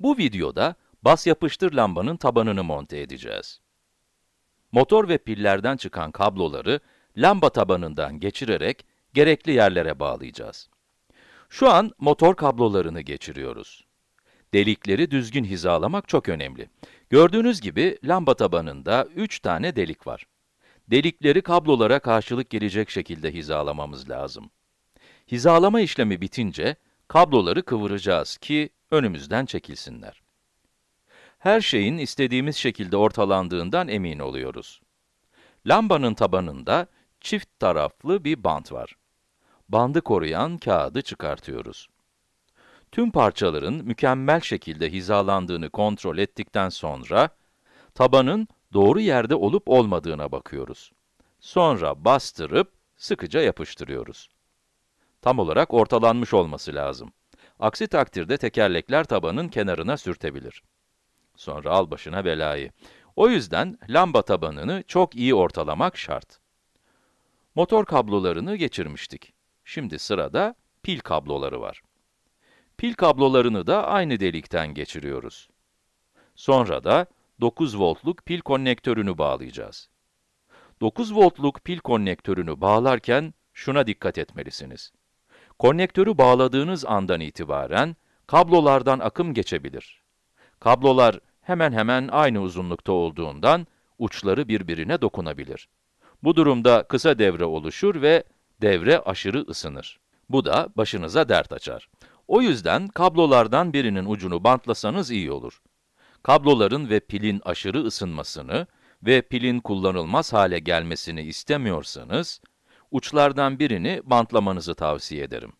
Bu videoda bas yapıştır lambanın tabanını monte edeceğiz. Motor ve pillerden çıkan kabloları lamba tabanından geçirerek gerekli yerlere bağlayacağız. Şu an motor kablolarını geçiriyoruz. Delikleri düzgün hizalamak çok önemli. Gördüğünüz gibi lamba tabanında 3 tane delik var. Delikleri kablolara karşılık gelecek şekilde hizalamamız lazım. Hizalama işlemi bitince, kabloları kıvıracağız ki önümüzden çekilsinler. Her şeyin istediğimiz şekilde ortalandığından emin oluyoruz. Lambanın tabanında çift taraflı bir bant var. Bandı koruyan kağıdı çıkartıyoruz. Tüm parçaların mükemmel şekilde hizalandığını kontrol ettikten sonra, tabanın doğru yerde olup olmadığına bakıyoruz. Sonra bastırıp sıkıca yapıştırıyoruz. Tam olarak ortalanmış olması lazım. Aksi takdirde tekerlekler tabanın kenarına sürtebilir. Sonra al başına belayı. O yüzden lamba tabanını çok iyi ortalamak şart. Motor kablolarını geçirmiştik. Şimdi sırada pil kabloları var. Pil kablolarını da aynı delikten geçiriyoruz. Sonra da 9 voltluk pil konnektörünü bağlayacağız. 9 voltluk pil konnektörünü bağlarken şuna dikkat etmelisiniz. Konnektörü bağladığınız andan itibaren kablolardan akım geçebilir. Kablolar hemen hemen aynı uzunlukta olduğundan uçları birbirine dokunabilir. Bu durumda kısa devre oluşur ve devre aşırı ısınır. Bu da başınıza dert açar. O yüzden kablolardan birinin ucunu bantlasanız iyi olur. Kabloların ve pilin aşırı ısınmasını ve pilin kullanılmaz hale gelmesini istemiyorsanız, uçlardan birini bantlamanızı tavsiye ederim.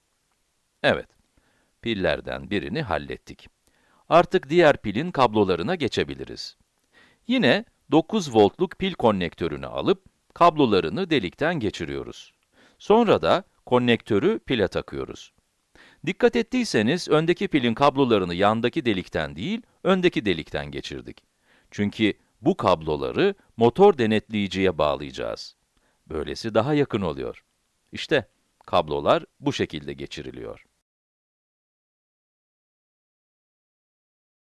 Evet, pillerden birini hallettik. Artık diğer pilin kablolarına geçebiliriz. Yine 9 voltluk pil konnektörünü alıp, kablolarını delikten geçiriyoruz. Sonra da konnektörü pile takıyoruz. Dikkat ettiyseniz, öndeki pilin kablolarını yandaki delikten değil, öndeki delikten geçirdik. Çünkü bu kabloları motor denetleyiciye bağlayacağız. Böylesi daha yakın oluyor. İşte, kablolar bu şekilde geçiriliyor.